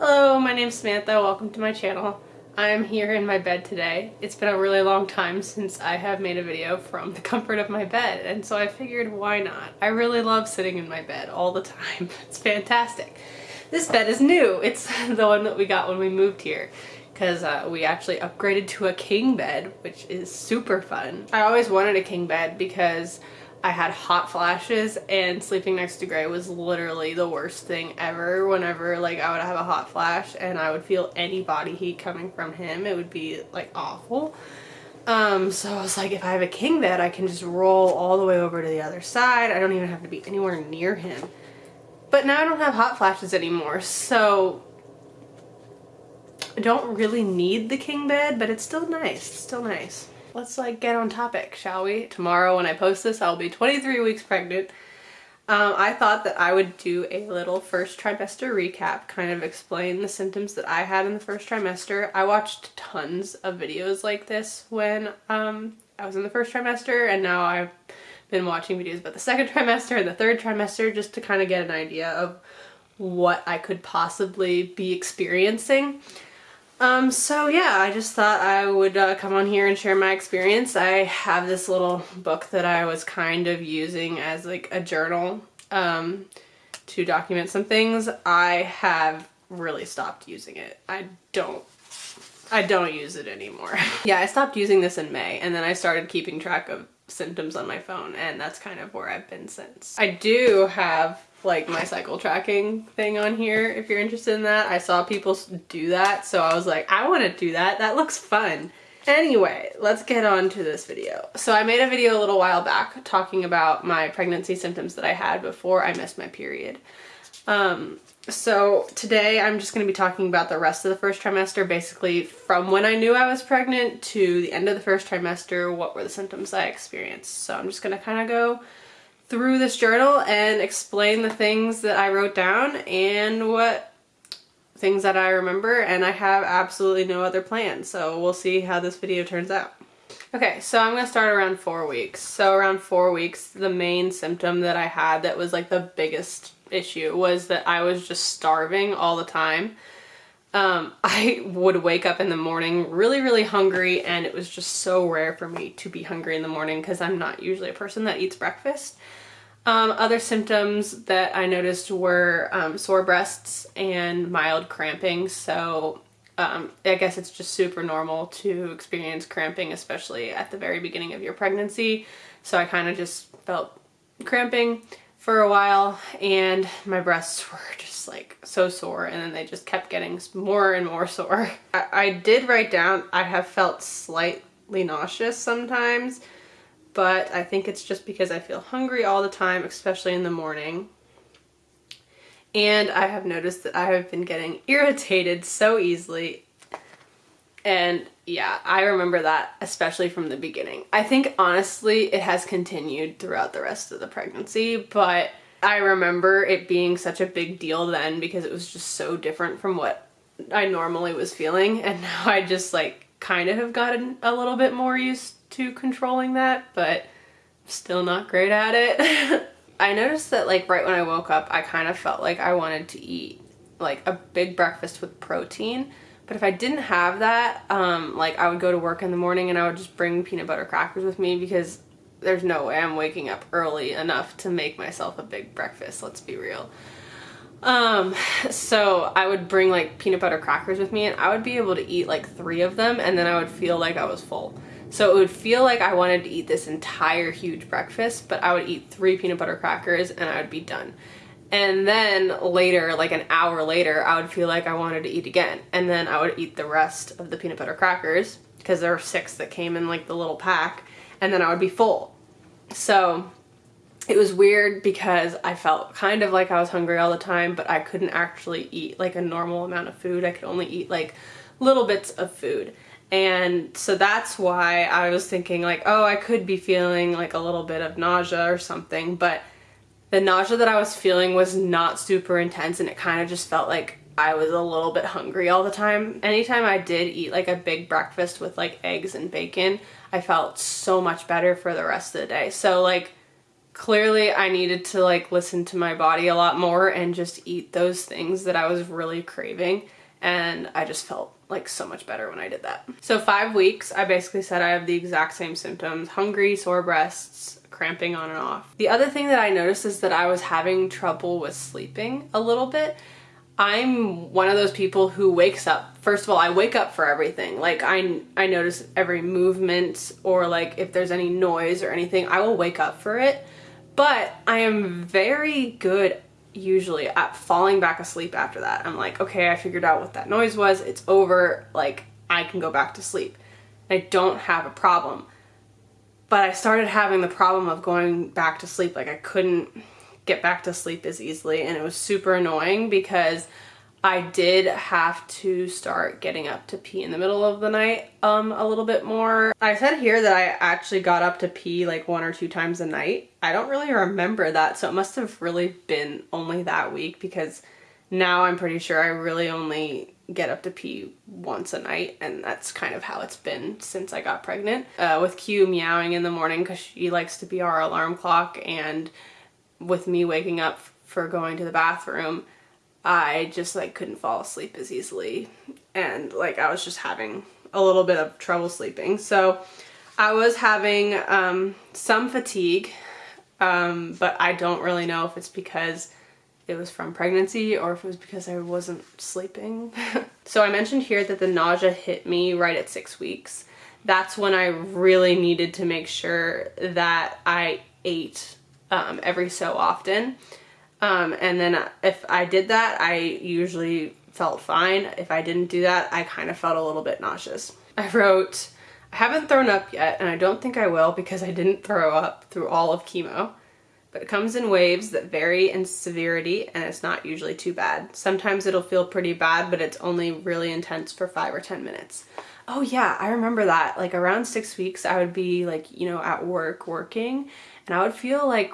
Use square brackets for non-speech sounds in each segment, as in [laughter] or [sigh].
Hello, my name's Samantha. Welcome to my channel. I'm here in my bed today. It's been a really long time since I have made a video from the [laughs] comfort of my bed and so I figured why not? I really love sitting in my bed all the time. [laughs] It's fantastic. This bed is new. It's [laughs] the one that we got when we moved here because uh, we actually upgraded to a king bed which is super fun. I always wanted a king bed because I had hot flashes and sleeping next to Gray was literally the worst thing ever. Whenever like I would have a hot flash and I would feel any body heat coming from him it would be like awful. Um so I was like if I have a king bed I can just roll all the way over to the other side. I don't even have to be anywhere near him. But now I don't have hot flashes anymore so I don't really need the king bed but it's still nice. It's still nice let's like get on topic, shall we? Tomorrow when I post this, I'll be 23 weeks pregnant. Um, I thought that I would do a little first trimester recap, kind of explain the symptoms that I had in the first trimester. I watched tons of videos like this when um, I was in the first trimester and now I've been watching videos about the second [laughs] trimester and the third trimester just to kind of get an idea of what I could possibly be experiencing. Um, so yeah, I just thought I would uh, come on here and share my experience. I have this little book that I was kind of using as like a journal um, to document some things. I have really stopped using it. I don't I don't use it anymore. [laughs] yeah, I stopped using this in May and then I started keeping track of symptoms on my phone and that's kind of where I've been since. I do have like my cycle tracking thing on here if you're interested in that. I saw people do that so I was like I want to do that. That looks fun. Anyway, let's get on to this video. So I made a video a little while back talking about my pregnancy symptoms that I had before I missed my period. Um, so today I'm just going to be talking about the rest of the first trimester, basically from when I knew I was pregnant to the end of the first trimester, what were the symptoms I experienced. So I'm just going to kind of go through this journal and explain the things that I wrote down and what things that I remember and I have absolutely no other plans so we'll see how this video turns out. Okay, so I'm to start around four weeks. So around four weeks, the main symptom that I had that was like the biggest issue was that I was just starving all the time. Um, [laughs] I would wake up in the morning really, really hungry and it was just so rare for me to be hungry in the morning because I'm not usually a person that eats breakfast. Um, other symptoms that I noticed were um, sore breasts and mild cramping. So um, I guess it's just super normal to experience cramping, especially at the very beginning of your pregnancy. So I kind of just felt cramping for a while and my breasts [laughs] were just like so sore and then they just kept getting more and more [laughs] sore. I, I did write down I have felt slightly nauseous sometimes but I think it's just because I feel hungry all the time, especially in the morning. And I have noticed that I have been getting [laughs] irritated so easily. And yeah, I remember that especially from the beginning. I think honestly it has continued throughout the rest of the pregnancy, but I remember it being such a big deal then because it was just so different from what I normally was feeling. And [laughs] now I just like kind of have gotten a little bit more used to controlling that, but still not great at it. [laughs] I noticed that like right when I woke up, I kind of felt like I wanted to eat like a big breakfast with protein. But if I didn't have that, um, like I would go to work in the morning and I would just bring peanut butter crackers with me because there's no way I'm waking up early enough to make myself a big breakfast, let's be real. Um, so I would bring like peanut butter crackers with me and I would be able to eat like three of them and then I would feel like I was full. So it would feel like I wanted to eat this entire huge breakfast, but I would eat three peanut butter crackers and I would be done. And then later, like an hour later, I would feel like I wanted to eat again. And then I would eat the rest of the peanut butter crackers because there were six that came in like the little pack and then I would be full. So it was weird because I felt kind of like I was hungry all the time, but I couldn't actually eat like a normal amount of food. I could only eat like little bits of food. And so that's why I was thinking like, oh, I could be feeling like a little bit of nausea or something, but the nausea that I was feeling was not super intense and it kind of just felt like I was a little bit hungry all the time. Anytime I did eat like a big breakfast with like eggs and bacon, I felt so much better for the rest of the day. So like clearly I needed to like listen to my body a lot more and just eat those things that I was really craving and I just felt like so much better when I did that. So five weeks, I basically said I have the exact same symptoms, hungry, sore breasts, cramping on and off. The other thing that I noticed is that I was having trouble with sleeping a little bit. I'm one of those people who wakes up. First of all, I wake up for everything. Like I I notice every movement or like if there's any noise or anything, I will wake up for it. But I am very good usually at falling back asleep after that. I'm like, okay, I figured out what that noise was. It's over. Like I can go back to sleep. I don't have a problem. But I started having the problem of going back to sleep. Like I couldn't get back to sleep as easily and it was super annoying because I did have to start getting up to pee in the middle of the night um, a little bit more. I said here that I actually got up to pee like one or two times a night. I don't really remember that, so it must have really been only that week because now I'm pretty sure I really only get up to pee once a night and that's kind of how it's been since I got pregnant. Uh, with Q meowing in the morning because she likes to be our alarm clock and with me waking up for going to the bathroom, I just like couldn't fall asleep as easily and like I was just having a little bit of trouble sleeping. So I was having um, some fatigue, um, but I don't really know if it's because it was from pregnancy or if it was because I wasn't sleeping. [laughs] so I mentioned here that the nausea hit me right at six weeks. That's when I really needed to make sure that I ate um, every so often. Um, and then if I did that, I usually felt fine. If I didn't do that, I kind of felt a little bit nauseous. I wrote, I haven't thrown up yet, and I don't think I will because I didn't throw up through all of chemo. But it comes in waves that vary in severity, and it's not usually too bad. Sometimes it'll feel pretty bad, but it's only really intense for five or 10 minutes. Oh yeah, I remember that. Like around six weeks, I would be like, you know, at work working, and I would feel like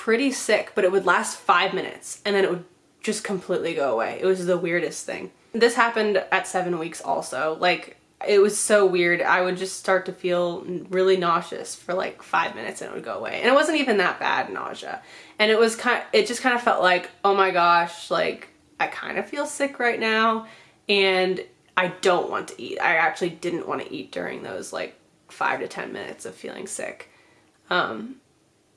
pretty sick, but it would last five minutes and then it would just completely go away. It was the weirdest thing. This happened at seven weeks also. Like it was so weird. I would just start to feel really nauseous for like five minutes and it would go away. And it wasn't even that bad nausea. And it was kind of, it just kind of felt like, oh my gosh, like I kind of feel sick right now and I don't want to eat. I actually didn't want to eat during those like five to 10 minutes of feeling sick. Um,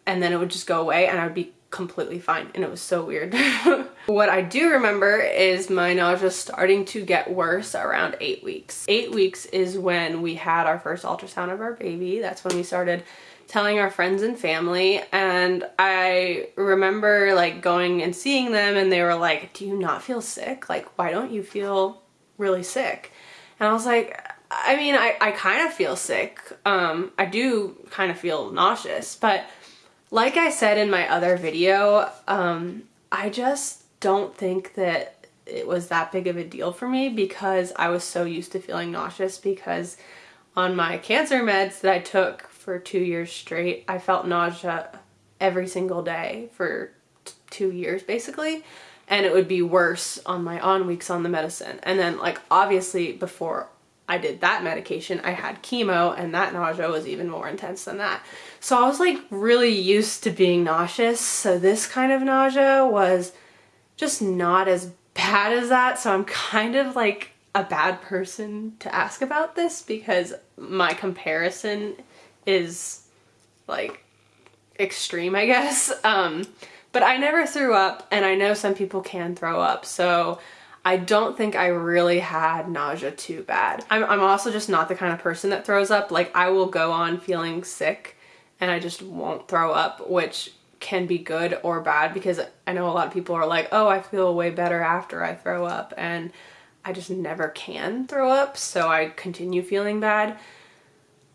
and then it would just go away and I would be completely fine and it was so weird. [laughs] what I do remember is my nausea starting to get worse around eight weeks. Eight weeks is when we had our first ultrasound of our baby. That's when we started telling our friends and family and I remember like going and seeing them and they were like, do you not feel sick? Like, why don't you feel really sick? And I was like, I mean, I, I kind of feel sick. Um, I do kind of feel nauseous, but like I said in my other video, um, I just don't think that it was that big of a deal for me because I was so used to feeling nauseous because on my cancer meds that I took for two years straight, I felt nausea every single day for two years basically and it would be worse on my on weeks on the medicine and then like obviously before I did that medication, I had chemo and that nausea was even more intense than that. So I was like really used to being nauseous. So this kind of nausea was just not as bad as that. So I'm kind of like a bad person to ask about this because my comparison is like extreme, I guess. [laughs] Um, but I never threw up and I know some people can throw up. So I don't think I really had nausea too bad. I'm, I'm also just not the kind of person that throws up. Like I will go on feeling sick and I just won't throw up, which can be good or bad because I know a lot of people are like, oh, I feel way better after I throw up. And I just never can throw up. So I continue feeling bad.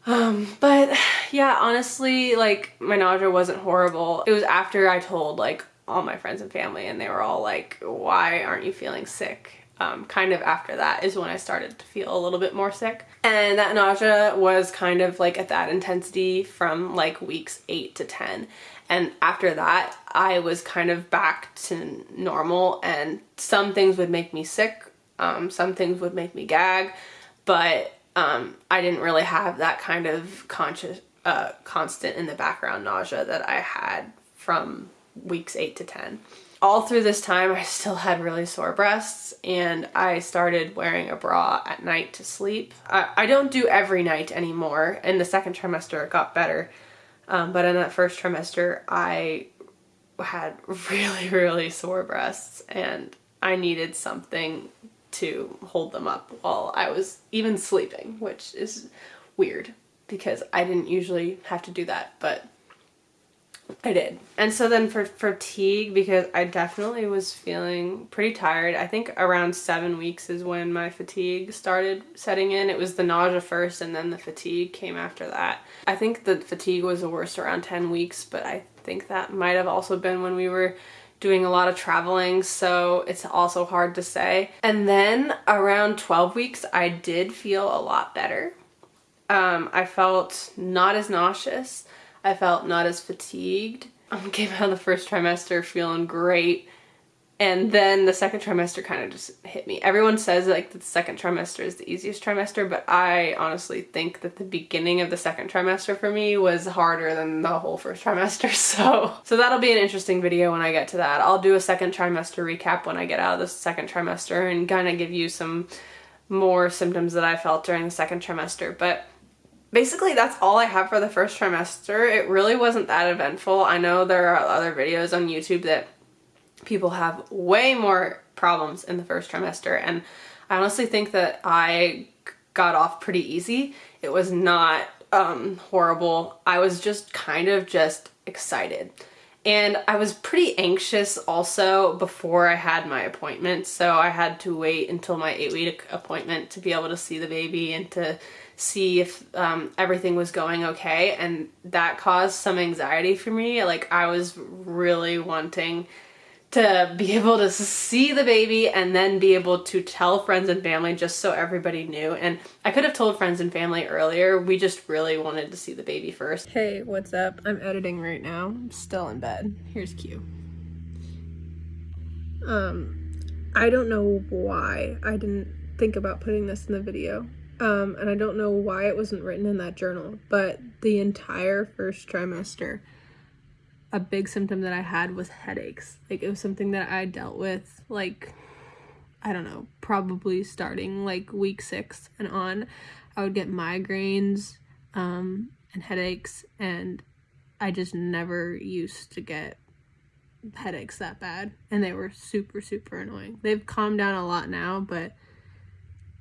Um, but yeah, honestly, like my nausea wasn't horrible. It was after I told like all my friends and family and they were all like, why aren't you feeling sick? Um, kind of after that is when I started to feel a little bit more sick. And that nausea was kind of like at that intensity from like weeks 8 to 10. And after that, I was kind of back to normal and some things would make me sick, um, some things would make me gag, but um, I didn't really have that kind of conscious, uh, constant in the background nausea that I had from weeks 8 to 10. All through this time I still had really sore breasts and I started wearing a bra at night to sleep. I, I don't do every night anymore. In the second trimester it got better um, but in that first trimester I had really [laughs] really sore breasts and I needed something to hold them up while I was even sleeping which is weird because I didn't usually have to do that but I did. And so then for fatigue, because I definitely was feeling pretty tired. I think around seven weeks is when my fatigue started setting in. It was the nausea first and then the fatigue came after that. I think the fatigue was the worst around 10 weeks, but I think that might have also been when we were doing a lot of traveling so it's also hard to say and then around 12 weeks I did feel a lot better um, I felt not as nauseous I felt not as fatigued. I um, [laughs] came out of the first trimester feeling great. And then the second trimester kind of just hit me. Everyone says like the second trimester is the easiest trimester, but I honestly think that the beginning of the second trimester for me was harder than the whole first trimester. [laughs] So, so that'll be an interesting video when I get to that. I'll do a second trimester recap when I get out of the second trimester and kind of give you some more symptoms that I felt during the second trimester. But basically that's all I have for the first trimester. It really wasn't that eventful. I know there are other videos on YouTube that people have way more problems in the first trimester and I honestly think that I got off pretty easy. It was not um, horrible. I was just kind of just excited. And I was pretty anxious also before I had my appointment. So I had to wait until my eight week appointment to be able to see the baby and to see if um, everything was going okay and that caused some anxiety for me. Like I was really wanting to be [laughs] able to see the baby and then be able to tell friends and family just so everybody knew. And I could have told friends and family earlier. We just really wanted to see the baby first. Hey what's up? I'm editing right now. I'm still in bed. Here's Q. Um I don't know why I didn't think about putting this in the video um, and I don't know why it wasn't written in that journal, but the entire first trimester, a big symptom that I had was headaches. Like it was something that I dealt with like, I don't know, probably starting like week six and on. I would get migraines um, and headaches and I just never used to get headaches that bad and they were super super annoying. They've calmed down a lot now, but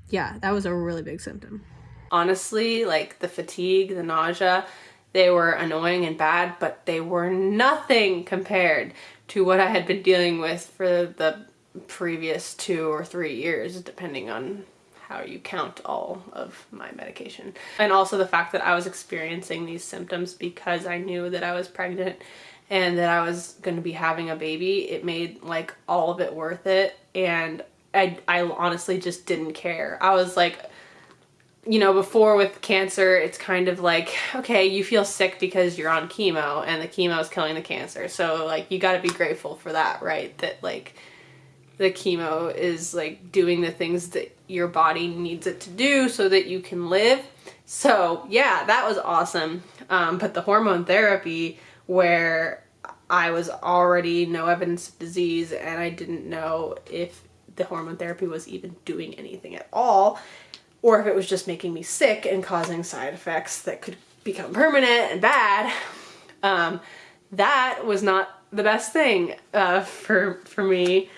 yeah, that was a really big symptom. Honestly, like the fatigue, the nausea, they were annoying and bad, but they were nothing compared to what I had been dealing with for the previous two or three years, depending on how you count all of my medication. And also the fact that I was experiencing these symptoms because I knew that I was pregnant and that I was going to be having a baby, it made like all of it worth it. And I, I honestly just didn't care. I was like, you know, before with cancer, it's kind of like, okay, you feel sick because you're on chemo and the chemo is killing the cancer. So like, you got to be grateful for that, right? That like the chemo is like doing the things that your body needs it to do so that you can live. So yeah, that was awesome. Um, but the hormone therapy where I was already no evidence of disease and I didn't know if the hormone therapy was even doing anything at all, or if it was just making me sick and causing side effects that could become permanent and bad. Um, that was not the best thing uh, for, for me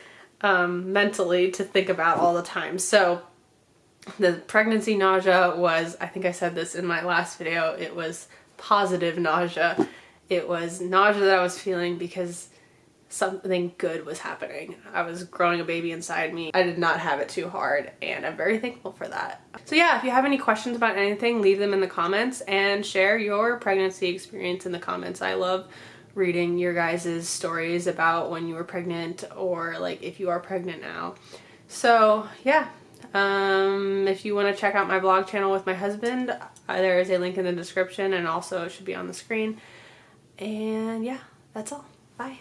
um, mentally to think about all the time. So the pregnancy nausea was, I think I said this in my last video, it was positive nausea. It was nausea that I was feeling because something good was happening. I was growing a baby inside me. I did not have it too hard and I'm very thankful for that. So yeah, if you have any questions about anything, leave them in the comments and share your pregnancy experience in the comments. I love reading your guys' stories about when you were pregnant or like if you are pregnant now. So yeah, um, if you want to check out my vlog channel with my husband, uh, there is a link in the description and also it should be on the screen. And yeah, that's all. Bye.